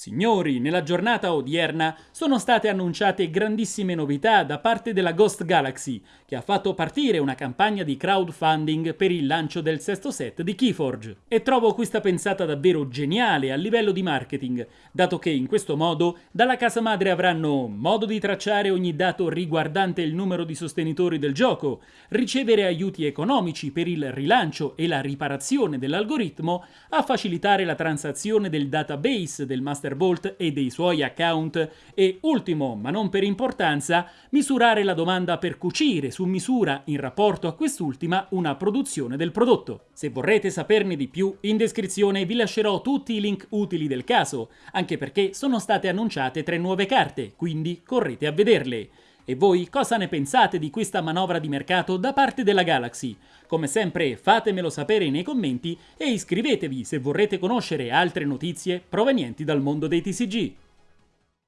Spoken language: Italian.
Signori, nella giornata odierna sono state annunciate grandissime novità da parte della Ghost Galaxy, che ha fatto partire una campagna di crowdfunding per il lancio del sesto set di Keyforge. E trovo questa pensata davvero geniale a livello di marketing, dato che in questo modo dalla casa madre avranno modo di tracciare ogni dato riguardante il numero di sostenitori del gioco, ricevere aiuti economici per il rilancio e la riparazione dell'algoritmo, a facilitare la transazione del database del master Thunderbolt e dei suoi account e, ultimo ma non per importanza, misurare la domanda per cucire su misura in rapporto a quest'ultima una produzione del prodotto. Se vorrete saperne di più, in descrizione vi lascerò tutti i link utili del caso, anche perché sono state annunciate tre nuove carte, quindi correte a vederle. E voi cosa ne pensate di questa manovra di mercato da parte della Galaxy? Come sempre fatemelo sapere nei commenti e iscrivetevi se vorrete conoscere altre notizie provenienti dal mondo dei TCG.